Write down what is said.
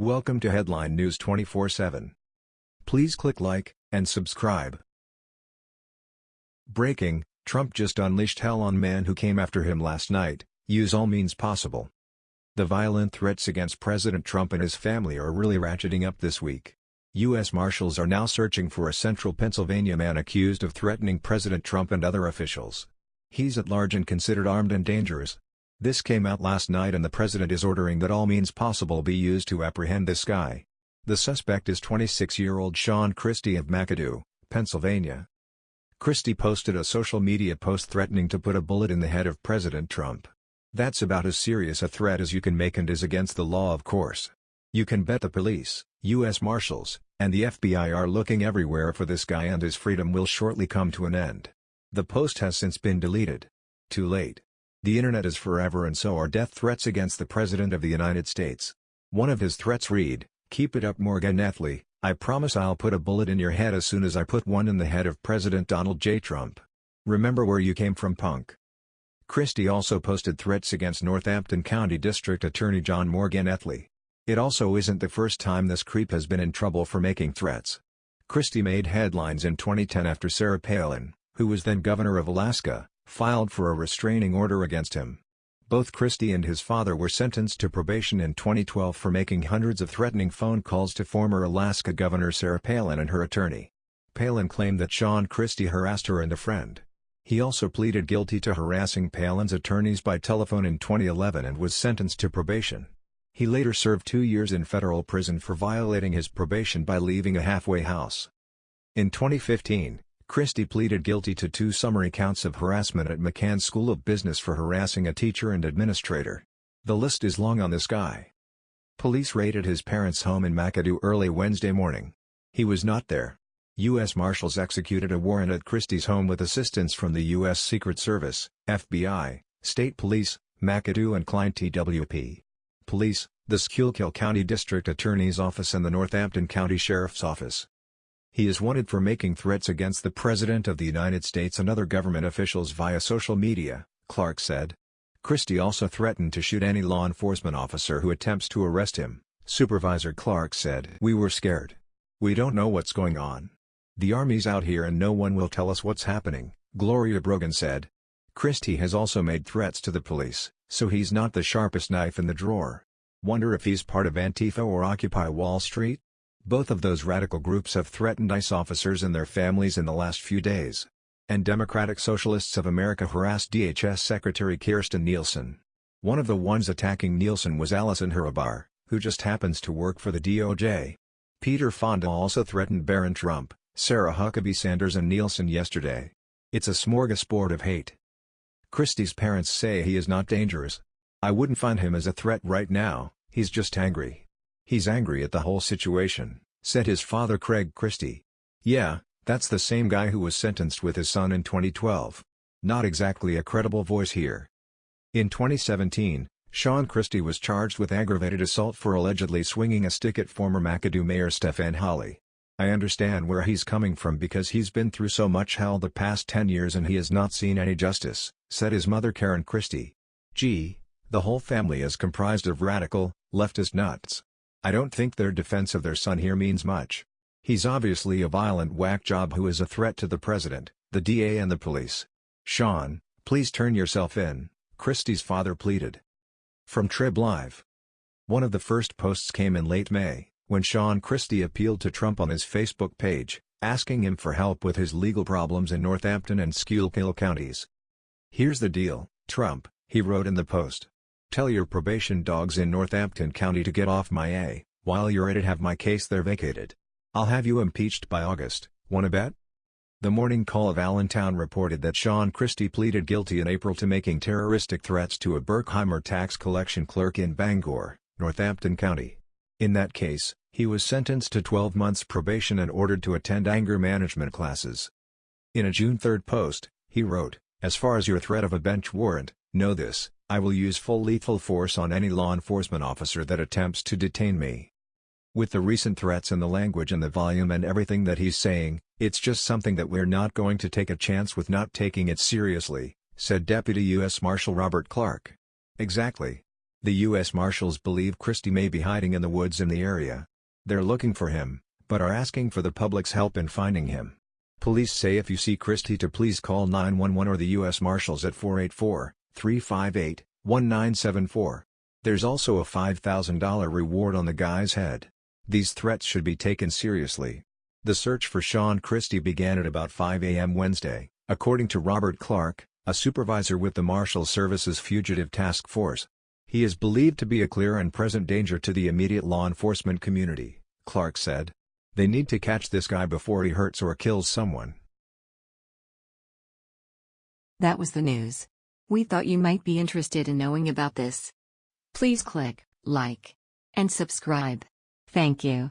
Welcome to Headline News 24/7. Please click like and subscribe. Breaking: Trump just unleashed hell on man who came after him last night. Use all means possible. The violent threats against President Trump and his family are really ratcheting up this week. U.S. Marshals are now searching for a central Pennsylvania man accused of threatening President Trump and other officials. He's at large and considered armed and dangerous. This came out last night and the president is ordering that all means possible be used to apprehend this guy. The suspect is 26-year-old Sean Christie of McAdoo, Pennsylvania. Christie posted a social media post threatening to put a bullet in the head of President Trump. That's about as serious a threat as you can make and is against the law of course. You can bet the police, U.S. Marshals, and the FBI are looking everywhere for this guy and his freedom will shortly come to an end. The post has since been deleted. Too late. The internet is forever and so are death threats against the President of the United States. One of his threats read, Keep it up Morganelli, I promise I'll put a bullet in your head as soon as I put one in the head of President Donald J. Trump. Remember where you came from punk. Christie also posted threats against Northampton County District Attorney John Morganelli. It also isn't the first time this creep has been in trouble for making threats. Christie made headlines in 2010 after Sarah Palin, who was then governor of Alaska, filed for a restraining order against him. Both Christie and his father were sentenced to probation in 2012 for making hundreds of threatening phone calls to former Alaska Governor Sarah Palin and her attorney. Palin claimed that Sean Christie harassed her and a friend. He also pleaded guilty to harassing Palin's attorneys by telephone in 2011 and was sentenced to probation. He later served two years in federal prison for violating his probation by leaving a halfway house. In 2015, Christie pleaded guilty to two summary counts of harassment at McCann School of Business for harassing a teacher and administrator. The list is long on this guy. Police raided his parents' home in McAdoo early Wednesday morning. He was not there. U.S. Marshals executed a warrant at Christie's home with assistance from the U.S. Secret Service, FBI, State Police, McAdoo and Kline TWP. Police, the Schuylkill County District Attorney's Office and the Northampton County Sheriff's Office. He is wanted for making threats against the President of the United States and other government officials via social media, Clark said. Christie also threatened to shoot any law enforcement officer who attempts to arrest him, Supervisor Clark said. We were scared. We don't know what's going on. The army's out here and no one will tell us what's happening, Gloria Brogan said. Christie has also made threats to the police, so he's not the sharpest knife in the drawer. Wonder if he's part of Antifa or Occupy Wall Street? Both of those radical groups have threatened ICE officers and their families in the last few days. And Democratic Socialists of America harassed DHS Secretary Kirstjen Nielsen. One of the ones attacking Nielsen was Allison Hrabar, who just happens to work for the DOJ. Peter Fonda also threatened Barron Trump, Sarah Huckabee Sanders and Nielsen yesterday. It's a smorgasbord of hate. Christie's parents say he is not dangerous. I wouldn't find him as a threat right now, he's just angry. He's angry at the whole situation, said his father Craig Christie. Yeah, that's the same guy who was sentenced with his son in 2012. Not exactly a credible voice here. In 2017, Sean Christie was charged with aggravated assault for allegedly swinging a stick at former McAdoo Mayor Stefan Holley. I understand where he's coming from because he's been through so much hell the past 10 years and he has not seen any justice, said his mother Karen Christie. Gee, the whole family is comprised of radical, leftist nuts. I don't think their defense of their son here means much. He's obviously a violent whack job who is a threat to the president, the DA and the police. Sean, please turn yourself in, Christie's father pleaded. From Trib Live. One of the first posts came in late May, when Sean Christie appealed to Trump on his Facebook page, asking him for help with his legal problems in Northampton and Schuylkill counties. Here's the deal, Trump, he wrote in the post. Tell your probation dogs in Northampton County to get off my A, while you're at it have my case there vacated. I'll have you impeached by August, wanna bet? The Morning Call of Allentown reported that Sean Christie pleaded guilty in April to making terroristic threats to a Berkheimer tax collection clerk in Bangor, Northampton County. In that case, he was sentenced to 12 months probation and ordered to attend anger management classes. In a June 3 post, he wrote, As far as your threat of a bench warrant, know this, I will use full lethal force on any law enforcement officer that attempts to detain me. With the recent threats and the language and the volume and everything that he's saying, it's just something that we're not going to take a chance with not taking it seriously, said Deputy U.S. Marshal Robert Clark. Exactly. The U.S. Marshals believe Christie may be hiding in the woods in the area. They're looking for him, but are asking for the public's help in finding him. Police say if you see Christie to please call 911 or the U.S. Marshals at 484-358-1974. There's also a $5,000 reward on the guy's head. These threats should be taken seriously. The search for Sean Christie began at about 5 a.m. Wednesday, according to Robert Clark, a supervisor with the Marshal Service's Fugitive Task Force. He is believed to be a clear and present danger to the immediate law enforcement community, Clark said. They need to catch this guy before he hurts or kills someone. That was the news. We thought you might be interested in knowing about this. Please click like and subscribe. Thank you.